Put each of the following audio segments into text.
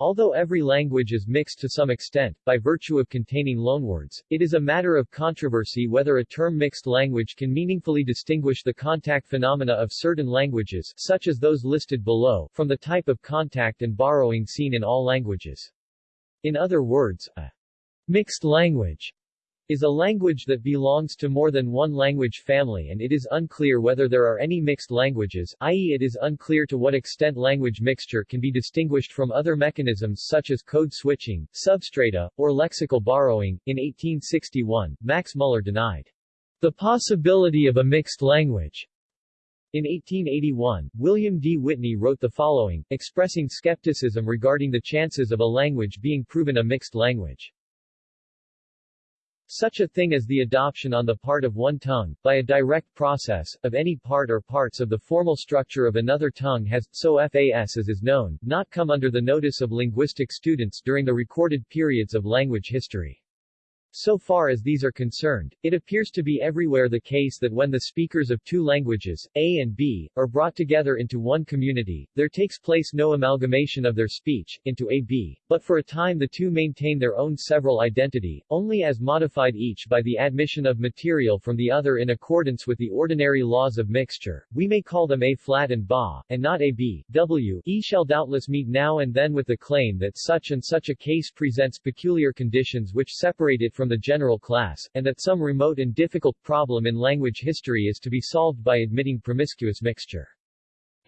Although every language is mixed to some extent, by virtue of containing loanwords, it is a matter of controversy whether a term mixed language can meaningfully distinguish the contact phenomena of certain languages, such as those listed below, from the type of contact and borrowing seen in all languages. In other words, a mixed language is a language that belongs to more than one language family and it is unclear whether there are any mixed languages, i.e. it is unclear to what extent language mixture can be distinguished from other mechanisms such as code switching, substrata, or lexical borrowing. In 1861, Max Muller denied the possibility of a mixed language. In 1881, William D. Whitney wrote the following, expressing skepticism regarding the chances of a language being proven a mixed language. Such a thing as the adoption on the part of one tongue, by a direct process, of any part or parts of the formal structure of another tongue has, so fas as is known, not come under the notice of linguistic students during the recorded periods of language history. So far as these are concerned, it appears to be everywhere the case that when the speakers of two languages, A and B, are brought together into one community, there takes place no amalgamation of their speech, into A-B, but for a time the two maintain their own several identity, only as modified each by the admission of material from the other in accordance with the ordinary laws of mixture. We may call them A-flat and Ba, and not A-B, W. E shall doubtless meet now and then with the claim that such and such a case presents peculiar conditions which separate it from from the general class, and that some remote and difficult problem in language history is to be solved by admitting promiscuous mixture.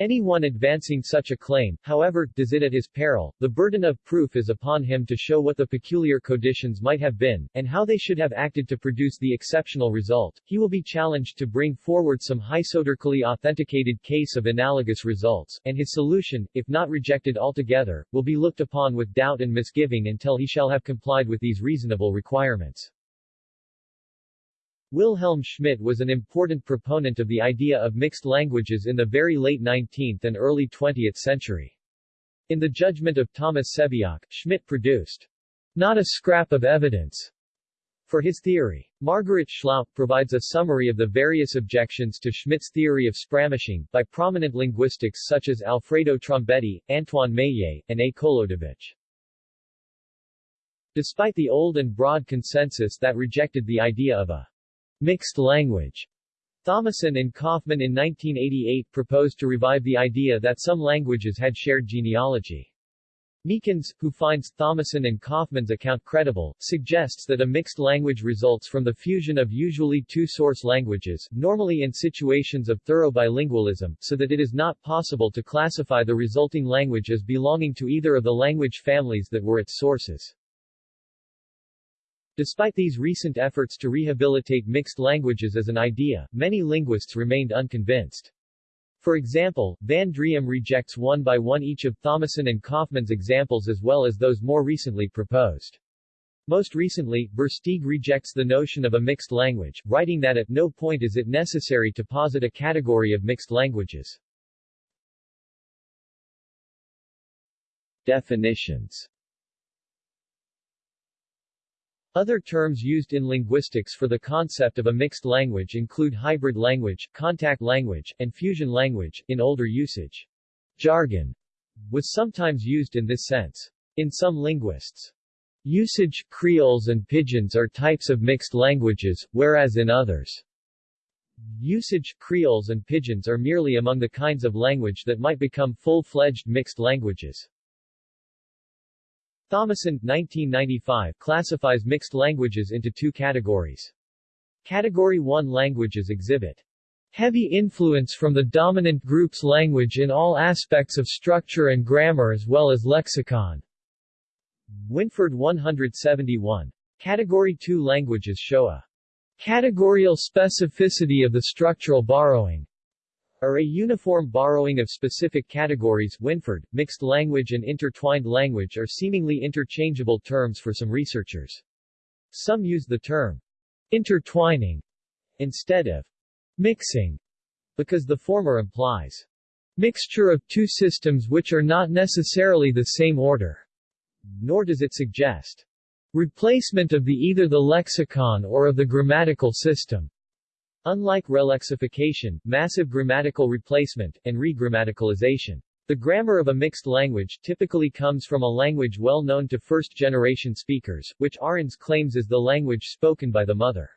Anyone advancing such a claim, however, does it at his peril. The burden of proof is upon him to show what the peculiar conditions might have been, and how they should have acted to produce the exceptional result. He will be challenged to bring forward some hypothetically authenticated case of analogous results, and his solution, if not rejected altogether, will be looked upon with doubt and misgiving until he shall have complied with these reasonable requirements. Wilhelm Schmidt was an important proponent of the idea of mixed languages in the very late 19th and early 20th century. In the judgment of Thomas Sebeok, Schmidt produced not a scrap of evidence for his theory. Margaret Schlauch provides a summary of the various objections to Schmidt's theory of Sprachmischung, by prominent linguistics such as Alfredo Trombetti, Antoine Meillet, and A. Kolodovich. Despite the old and broad consensus that rejected the idea of a mixed language. Thomason and Kaufman in 1988 proposed to revive the idea that some languages had shared genealogy. Meakins, who finds Thomason and Kaufman's account credible, suggests that a mixed language results from the fusion of usually two source languages, normally in situations of thorough bilingualism, so that it is not possible to classify the resulting language as belonging to either of the language families that were its sources. Despite these recent efforts to rehabilitate mixed languages as an idea, many linguists remained unconvinced. For example, Van Driem rejects one by one each of Thomason and Kaufman's examples as well as those more recently proposed. Most recently, Versteegh rejects the notion of a mixed language, writing that at no point is it necessary to posit a category of mixed languages. Definitions other terms used in linguistics for the concept of a mixed language include hybrid language, contact language, and fusion language, in older usage. Jargon was sometimes used in this sense. In some linguists' usage, creoles and pidgins are types of mixed languages, whereas in others' usage, creoles and pidgins are merely among the kinds of language that might become full-fledged mixed languages. Thomason 1995 classifies mixed languages into two categories. Category 1 languages exhibit heavy influence from the dominant group's language in all aspects of structure and grammar as well as lexicon. Winford 171. Category 2 languages show a categorial specificity of the structural borrowing are a uniform borrowing of specific categories Winford, mixed language and intertwined language are seemingly interchangeable terms for some researchers. Some use the term intertwining instead of mixing because the former implies mixture of two systems which are not necessarily the same order, nor does it suggest replacement of the either the lexicon or of the grammatical system. Unlike relexification, massive grammatical replacement, and regrammaticalization. The grammar of a mixed language typically comes from a language well known to first-generation speakers, which Arends claims is the language spoken by the mother.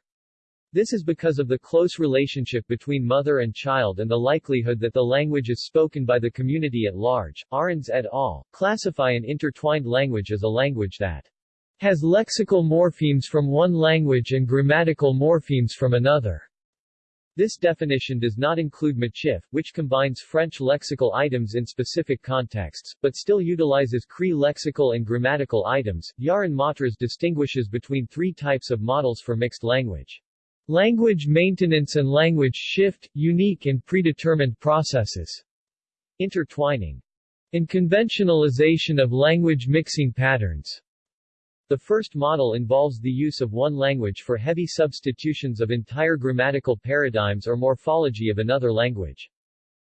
This is because of the close relationship between mother and child and the likelihood that the language is spoken by the community at large. Arends et al. classify an intertwined language as a language that has lexical morphemes from one language and grammatical morphemes from another. This definition does not include Michif, which combines French lexical items in specific contexts, but still utilizes Cree lexical and grammatical items. Yaron Matras distinguishes between three types of models for mixed language. Language maintenance and language shift, unique and predetermined processes. Intertwining. And conventionalization of language mixing patterns. The first model involves the use of one language for heavy substitutions of entire grammatical paradigms or morphology of another language.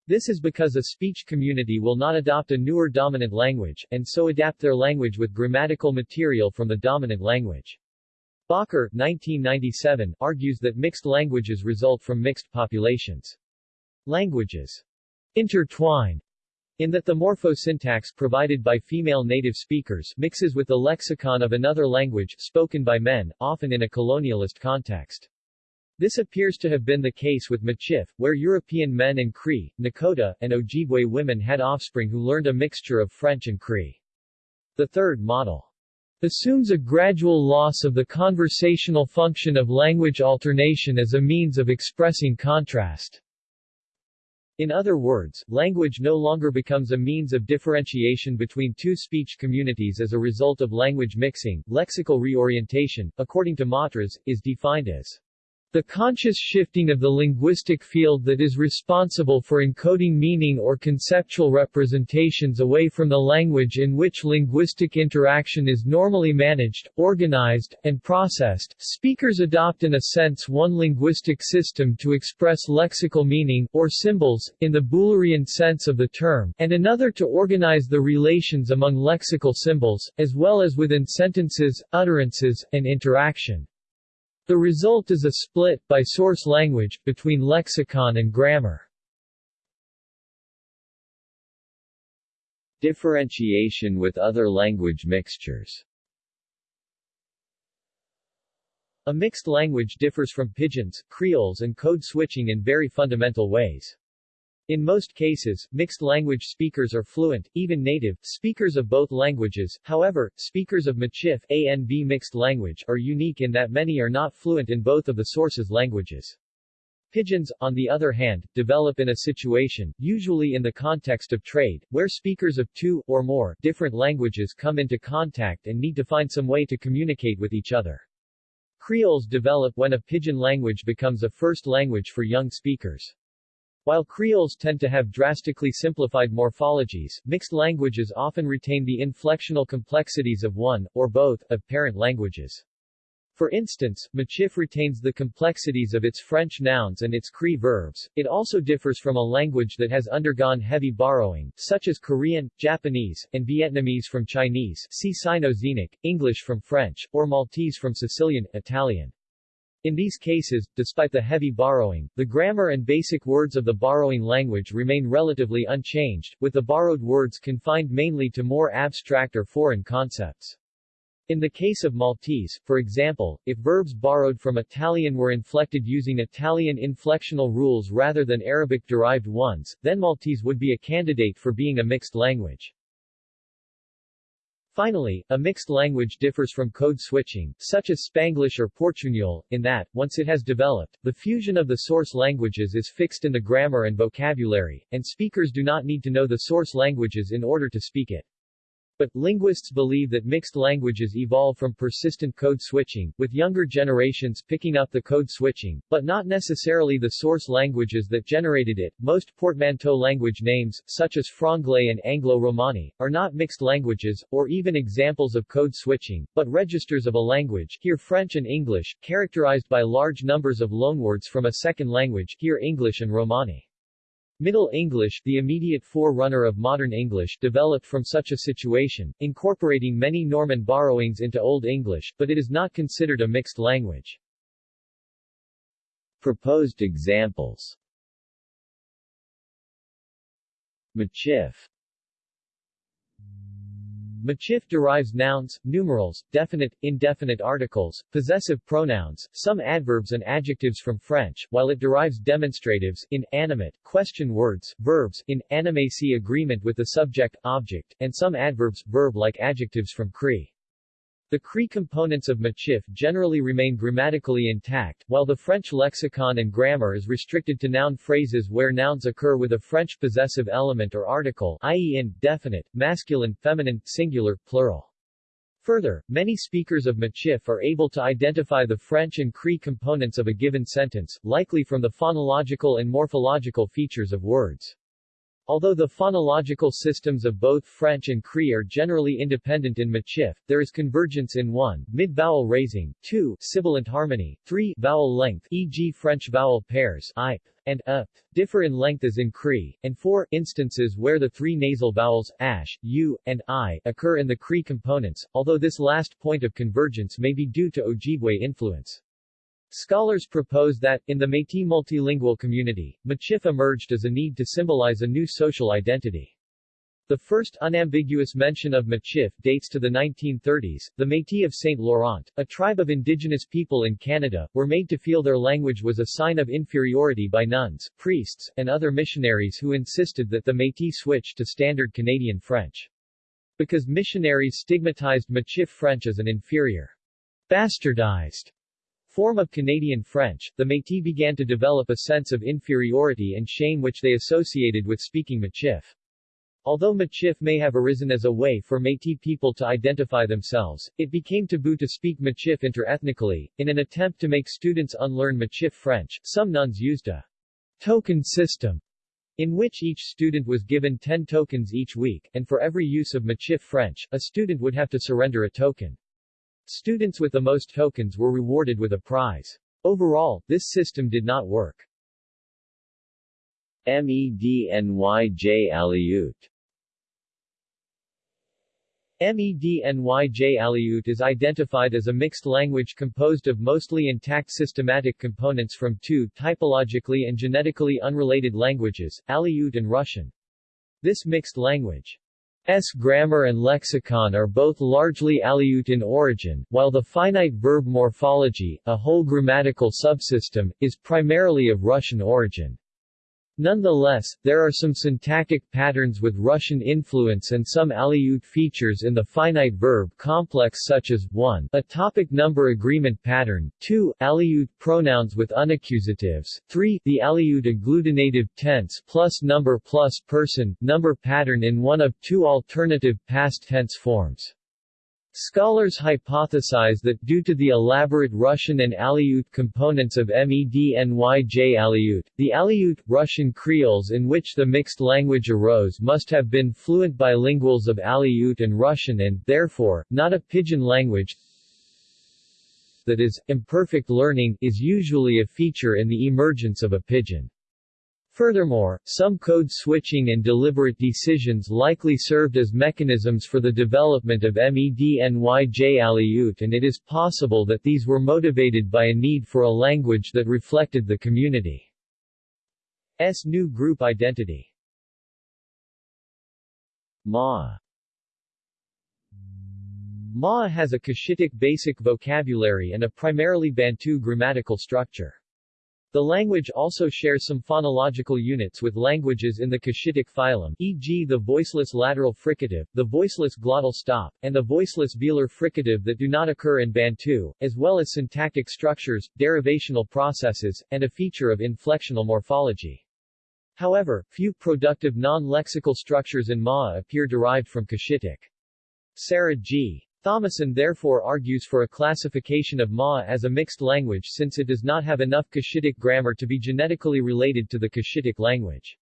This is because a speech community will not adopt a newer dominant language, and so adapt their language with grammatical material from the dominant language. Bakker 1997, argues that mixed languages result from mixed populations. Languages intertwine in that the morphosyntax provided by female native speakers mixes with the lexicon of another language spoken by men, often in a colonialist context. This appears to have been the case with Michif, where European men and Cree, Nakota, and Ojibwe women had offspring who learned a mixture of French and Cree. The third model assumes a gradual loss of the conversational function of language alternation as a means of expressing contrast. In other words, language no longer becomes a means of differentiation between two speech communities as a result of language mixing. Lexical reorientation, according to Matras, is defined as the conscious shifting of the linguistic field that is responsible for encoding meaning or conceptual representations away from the language in which linguistic interaction is normally managed, organized, and processed. Speakers adopt in a sense one linguistic system to express lexical meaning, or symbols, in the Bühlerian sense of the term, and another to organize the relations among lexical symbols, as well as within sentences, utterances, and interaction. The result is a split, by source language, between lexicon and grammar. Differentiation with other language mixtures A mixed language differs from pidgins, creoles and code switching in very fundamental ways. In most cases, mixed language speakers are fluent, even native, speakers of both languages. However, speakers of Michif ANV mixed language are unique in that many are not fluent in both of the source's languages. Pidgins, on the other hand, develop in a situation, usually in the context of trade, where speakers of two, or more, different languages come into contact and need to find some way to communicate with each other. Creoles develop when a pidgin language becomes a first language for young speakers. While creoles tend to have drastically simplified morphologies, mixed languages often retain the inflectional complexities of one, or both, of parent languages. For instance, Michif retains the complexities of its French nouns and its Cree verbs. It also differs from a language that has undergone heavy borrowing, such as Korean, Japanese, and Vietnamese from Chinese see Sino-Xenic, English from French, or Maltese from Sicilian, Italian. In these cases, despite the heavy borrowing, the grammar and basic words of the borrowing language remain relatively unchanged, with the borrowed words confined mainly to more abstract or foreign concepts. In the case of Maltese, for example, if verbs borrowed from Italian were inflected using Italian inflectional rules rather than Arabic-derived ones, then Maltese would be a candidate for being a mixed language. Finally, a mixed language differs from code switching, such as Spanglish or Portuñol, in that, once it has developed, the fusion of the source languages is fixed in the grammar and vocabulary, and speakers do not need to know the source languages in order to speak it. But, linguists believe that mixed languages evolve from persistent code switching, with younger generations picking up the code switching, but not necessarily the source languages that generated it. Most portmanteau language names, such as Franglais and Anglo-Romani, are not mixed languages, or even examples of code switching, but registers of a language, here French and English, characterized by large numbers of loanwords from a second language, here English and Romani. Middle English, the immediate forerunner of modern English, developed from such a situation, incorporating many Norman borrowings into Old English, but it is not considered a mixed language. Proposed examples Michif Michif derives nouns, numerals, definite, indefinite articles, possessive pronouns, some adverbs and adjectives from French, while it derives demonstratives, in, animate, question words, verbs, in, animacy agreement with the subject, object, and some adverbs, verb-like adjectives from Cree. The Cree components of Michif generally remain grammatically intact, while the French lexicon and grammar is restricted to noun phrases where nouns occur with a French possessive element or article i.e. in, definite, masculine, feminine, singular, plural. Further, many speakers of Michif are able to identify the French and Cree components of a given sentence, likely from the phonological and morphological features of words. Although the phonological systems of both French and Cree are generally independent in Michif, there is convergence in 1. Mid-vowel raising, 2. Sibilant harmony, 3. Vowel length e.g. French vowel pairs I, and a differ in length as in Cree, and 4. Instances where the three nasal vowels, ash, u, and i, occur in the Cree components, although this last point of convergence may be due to Ojibwe influence. Scholars propose that, in the Métis multilingual community, Michif emerged as a need to symbolize a new social identity. The first unambiguous mention of Michif dates to the 1930s. The Métis of St. Laurent, a tribe of indigenous people in Canada, were made to feel their language was a sign of inferiority by nuns, priests, and other missionaries who insisted that the Métis switch to standard Canadian French. Because missionaries stigmatized Michif French as an inferior, bastardized form of Canadian French, the Métis began to develop a sense of inferiority and shame which they associated with speaking Michif. Although Michif may have arisen as a way for Métis people to identify themselves, it became taboo to speak Michif interethnically. In an attempt to make students unlearn Michif French, some nuns used a token system in which each student was given 10 tokens each week, and for every use of Michif French, a student would have to surrender a token. Students with the most tokens were rewarded with a prize. Overall, this system did not work. MEDNYJ Aleut MEDNYJ Aleut is identified as a mixed language composed of mostly intact systematic components from two typologically and genetically unrelated languages, Aleut and Russian. This mixed language S grammar and lexicon are both largely Aleut in origin, while the finite verb morphology, a whole grammatical subsystem, is primarily of Russian origin. Nonetheless, there are some syntactic patterns with Russian influence and some Aleut features in the finite verb complex such as 1. A topic number agreement pattern, 2. Aleut pronouns with unaccusatives, 3. The Aleut agglutinative tense plus number plus person, number pattern in one of two alternative past tense forms. Scholars hypothesize that due to the elaborate Russian and Aleut components of MEDNYJ Aleut, the Aleut Russian Creoles in which the mixed language arose must have been fluent bilinguals of Aleut and Russian and, therefore, not a pidgin language that is, imperfect learning, is usually a feature in the emergence of a pidgin. Furthermore, some code switching and deliberate decisions likely served as mechanisms for the development of MEDNYJ Aleut and it is possible that these were motivated by a need for a language that reflected the community's new group identity. Ma Ma has a Cushitic basic vocabulary and a primarily Bantu grammatical structure. The language also shares some phonological units with languages in the Cushitic phylum, e.g. the voiceless lateral fricative, the voiceless glottal stop, and the voiceless velar fricative that do not occur in Bantu, as well as syntactic structures, derivational processes, and a feature of inflectional morphology. However, few productive non-lexical structures in Ma appear derived from Cushitic. Sarah G. Thomason therefore argues for a classification of Ma as a mixed language since it does not have enough Cushitic grammar to be genetically related to the Cushitic language.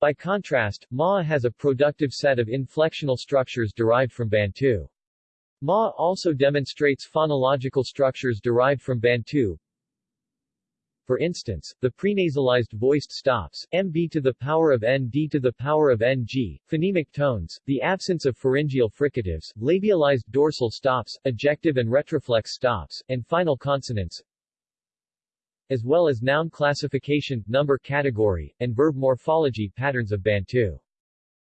By contrast, Ma has a productive set of inflectional structures derived from Bantu. Ma also demonstrates phonological structures derived from Bantu, for instance, the prenasalized voiced stops, mb to the power of nd to the power of ng, phonemic tones, the absence of pharyngeal fricatives, labialized dorsal stops, ejective and retroflex stops, and final consonants, as well as noun classification, number category, and verb morphology patterns of Bantu.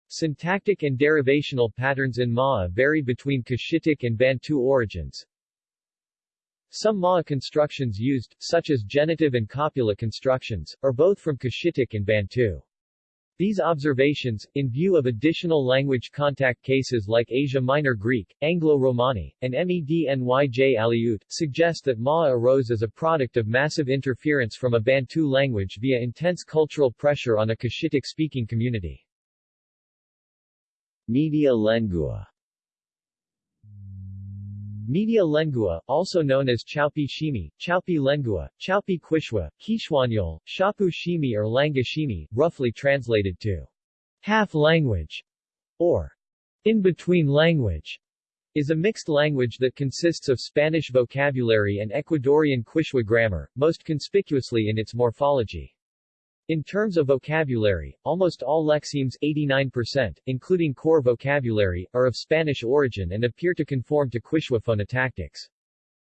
Syntactic and derivational patterns in Maa vary between Cushitic and Bantu origins. Some Maa constructions used, such as genitive and copula constructions, are both from Cushitic and Bantu. These observations, in view of additional language contact cases like Asia Minor Greek, Anglo-Romani, and Mednyj Aleut, suggest that Maa arose as a product of massive interference from a Bantu language via intense cultural pressure on a Cushitic-speaking community. Media lengua Media lengua, also known as Chaupi Shimi, Chaupi lengua, Chaupi Quichua, Quichuañol, Shapu Shimi or Langa Shimi, roughly translated to half-language or in-between language, is a mixed language that consists of Spanish vocabulary and Ecuadorian Quichua grammar, most conspicuously in its morphology. In terms of vocabulary, almost all lexemes 89%, including core vocabulary, are of Spanish origin and appear to conform to Quechua phonotactics.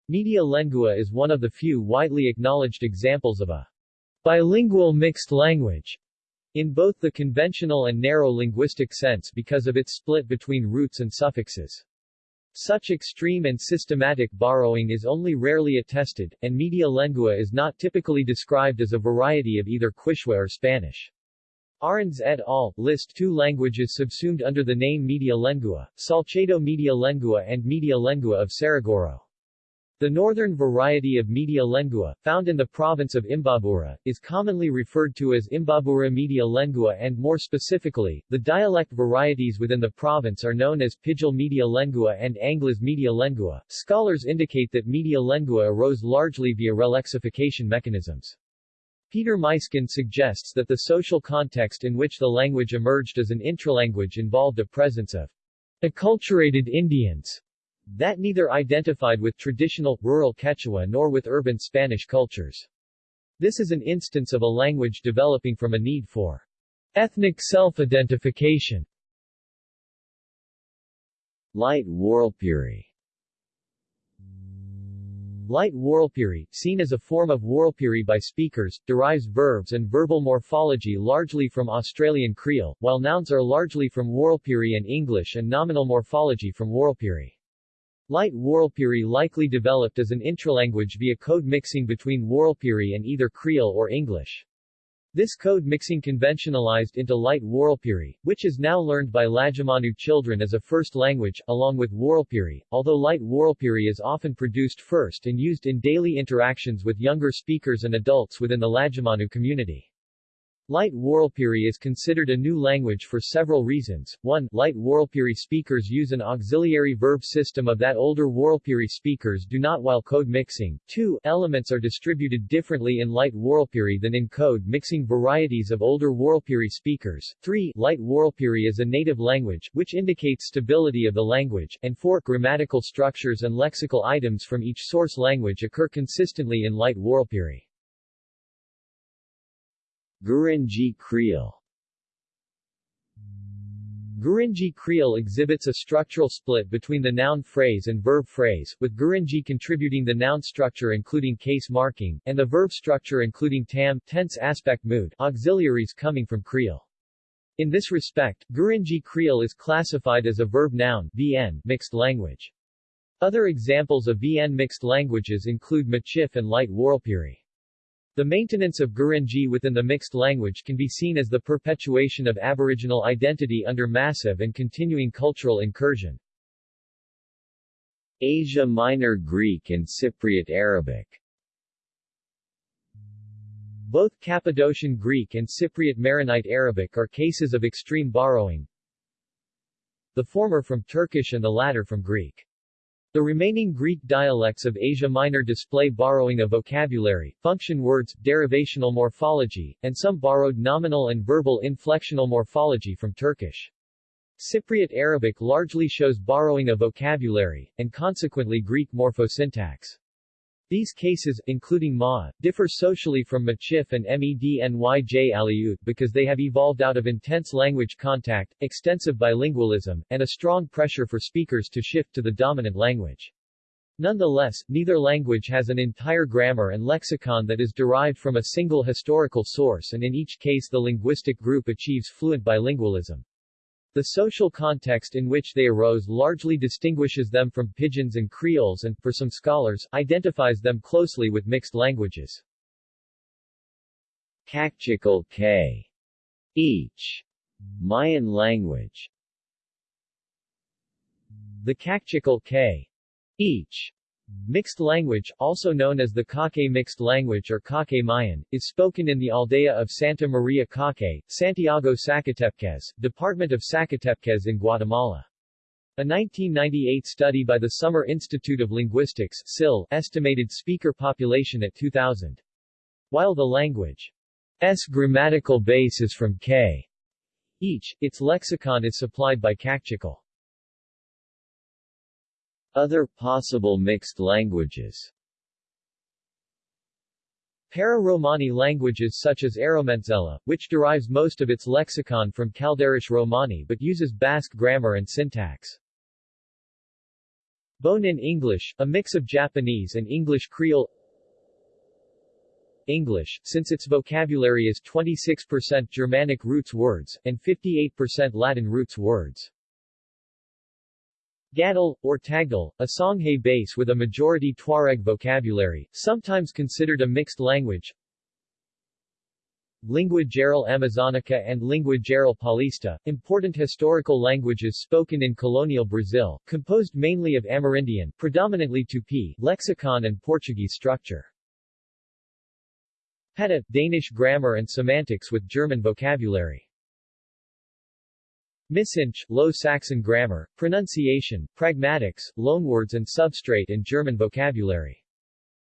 Media lengua is one of the few widely acknowledged examples of a bilingual mixed language in both the conventional and narrow linguistic sense because of its split between roots and suffixes. Such extreme and systematic borrowing is only rarely attested, and media lengua is not typically described as a variety of either Quechua or Spanish. Arends et al. list two languages subsumed under the name media lengua, Salcedo media lengua and media lengua of Saraguro. The northern variety of media lengua, found in the province of Imbabura, is commonly referred to as Imbabura media lengua and more specifically, the dialect varieties within the province are known as Pijal media lengua and Angles media lengua. Scholars indicate that media lengua arose largely via relexification mechanisms. Peter Muysken suggests that the social context in which the language emerged as an intralanguage involved a presence of acculturated Indians that neither identified with traditional, rural Quechua nor with urban Spanish cultures. This is an instance of a language developing from a need for ethnic self-identification. Light Warlpiri Light Warlpiri, seen as a form of Warlpiri by speakers, derives verbs and verbal morphology largely from Australian Creole, while nouns are largely from Warlpiri and English and nominal morphology from Warlpiri. Light Warlpiri likely developed as an intralanguage via code mixing between Warlpiri and either Creole or English. This code mixing conventionalized into Light Warlpiri, which is now learned by Lajamanu children as a first language, along with Warlpiri, although Light Warlpiri is often produced first and used in daily interactions with younger speakers and adults within the Lajamanu community. Light Warlpiri is considered a new language for several reasons. 1. Light Warlpiri speakers use an auxiliary verb system of that older Warlpiri speakers do not while code mixing. 2. Elements are distributed differently in Light Warlpiri than in code mixing varieties of older Warlpiri speakers. 3. Light Warlpiri is a native language, which indicates stability of the language. And 4. Grammatical structures and lexical items from each source language occur consistently in Light Warlpiri. Gurindji Creole Gurindji Creole exhibits a structural split between the noun phrase and verb phrase, with Gurindji contributing the noun structure including case marking, and the verb structure including tam tense aspect mood auxiliaries coming from Creole. In this respect, Gurindji Creole is classified as a verb-noun VN mixed language. Other examples of VN mixed languages include Michif and Light Warlpiri. The maintenance of Gurindji within the mixed language can be seen as the perpetuation of Aboriginal identity under massive and continuing cultural incursion. Asia Minor Greek and Cypriot Arabic Both Cappadocian Greek and Cypriot Maronite Arabic are cases of extreme borrowing, the former from Turkish and the latter from Greek. The remaining Greek dialects of Asia Minor display borrowing of vocabulary, function words, derivational morphology, and some borrowed nominal and verbal inflectional morphology from Turkish. Cypriot Arabic largely shows borrowing of vocabulary, and consequently Greek morphosyntax. These cases, including Ma, differ socially from Michif and Mednyj Aleut because they have evolved out of intense language contact, extensive bilingualism, and a strong pressure for speakers to shift to the dominant language. Nonetheless, neither language has an entire grammar and lexicon that is derived from a single historical source and in each case the linguistic group achieves fluent bilingualism. The social context in which they arose largely distinguishes them from pidgins and creoles and, for some scholars, identifies them closely with mixed languages. Kaqchikel K. Each. Mayan language The Kaqchikel K. Each Mixed language, also known as the Kake Mixed Language or Kake Mayan, is spoken in the aldea of Santa Maria Kake, Santiago Sacatepéquez, Department of Sacatepéquez in Guatemala. A 1998 study by the Summer Institute of Linguistics SIL, estimated speaker population at 2,000. While the language's grammatical base is from K. Each, its lexicon is supplied by Kaqchikel. Other possible mixed languages Para-Romani languages such as Erromintxela, which derives most of its lexicon from Kalderash Romani but uses Basque grammar and syntax. Bonin English, a mix of Japanese and English Creole English, since its vocabulary is 26% Germanic roots words, and 58% Latin roots words. Gadal, or Tagdal, a Songhay base with a majority Tuareg vocabulary, sometimes considered a mixed language. Lingua Geral Amazonica and Lingua Geral Paulista, important historical languages spoken in colonial Brazil, composed mainly of Amerindian, predominantly Tupi, lexicon and Portuguese structure. Petuh, Danish grammar and semantics with German vocabulary. Missingsch, Low Saxon grammar, pronunciation, pragmatics, loanwords and substrate in German vocabulary.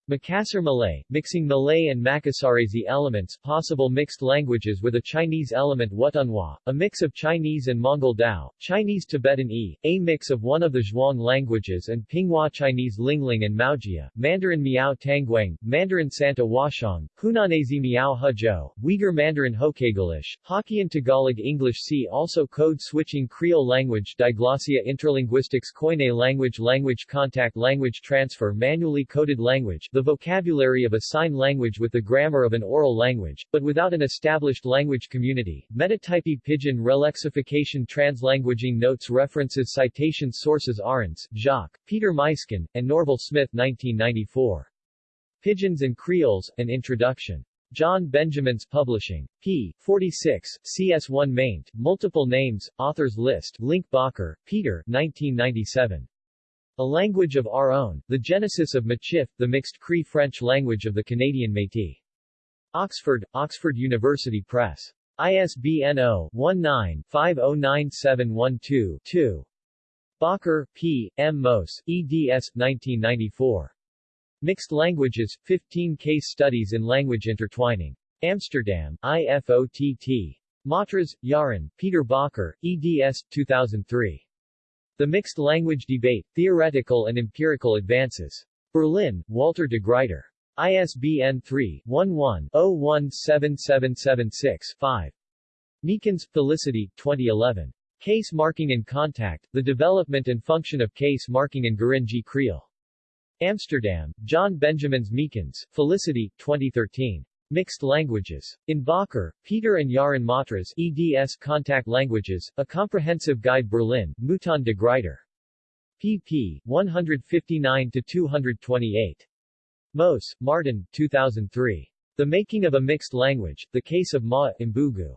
Makassar Malay, mixing Malay and Makassarese elements possible mixed languages with a Chinese element Wutunhua, a mix of Chinese and Mongol Dao, Chinese Tibetan E, a mix of one of the Zhuang languages and Pinghua Chinese Lingling and Maojia, Mandarin Miao Tangwang, Mandarin Santa Washong, Hunanese Miao Hezhou, Uyghur Mandarin Hokaglish, Hokkien Tagalog English See also Code switching Creole language Diglossia Interlinguistics Koine language Language contact Language transfer Manually coded language the vocabulary of a sign language with the grammar of an oral language, but without an established language community. Metatypy Pidgin Relexification Translanguaging Notes References Citations Sources Arends, Jacques, Peter Muysken, and Norval Smith 1994. Pidgins and Creoles, An Introduction. John Benjamins Publishing. p. 46, CS1 maint, Multiple Names, Authors List, Link Bakker, Peter, 1997. A language of our own, the genesis of Michif, the mixed Cree-French language of the Canadian Métis. Oxford, Oxford University Press. ISBN 0-19-509712-2. Bakker, P., M. Mous, eds. 1994. Mixed Languages, 15 Case Studies in Language Intertwining. Amsterdam, IFOTT. Matras, Yaron, Peter Bakker, eds. 2003. The Mixed Language Debate, Theoretical and Empirical Advances. Berlin, Walter de Gruyter. ISBN 3-11-017776-5. Meakins, Felicity, 2011. Case Marking and Contact, The Development and Function of Case Marking in Gurindji Creole. Amsterdam, John Benjamins Meakins, Felicity, 2013. Mixed Languages. In Bakker, Peter and Yaron Matras eds Contact Languages, A Comprehensive Guide Berlin, Mouton de Gruyter. pp. 159-228. Mous, Maarten, 2003. The Making of a Mixed Language, The Case of Ma, Mbugu.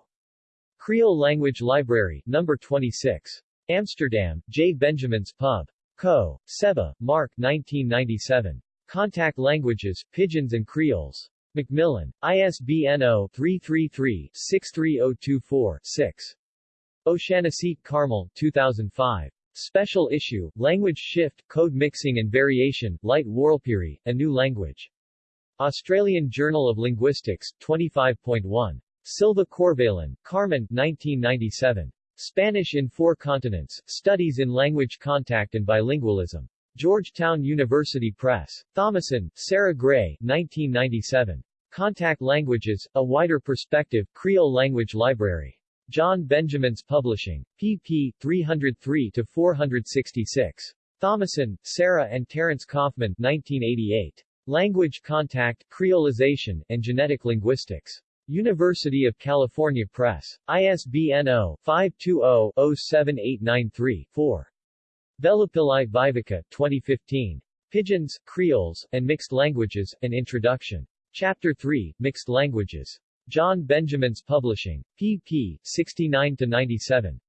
Creole Language Library, No. 26. Amsterdam, J. Benjamins Pub. Co. Sebba, Mark 1997. Contact Languages, Pidgins and Creoles. Macmillan. ISBN 0-333-63024-6. O'Shannessy, Carmel, 2005. Special issue, Language Shift, Code Mixing and Variation, Light Warlpiri, A New Language. Australian Journal of Linguistics, 25.1. Silva Corvalán, Carmen, 1997. Spanish in Four Continents, Studies in Language Contact and Bilingualism. Georgetown University Press. Thomason, Sarah Gray, 1997. Contact Languages, A Wider Perspective, Creole Language Library. John Benjamins Publishing. pp. 303-466. Thomason, Sarah and Terence Kaufman, 1988. Language Contact, Creolization, and Genetic Linguistics. University of California Press. ISBN 0-520-07893-4. Velupillai Viveka, 2015. Pidgins, Creoles, and Mixed Languages, An Introduction. Chapter 3, Mixed Languages. John Benjamins Publishing. pp. 69-97.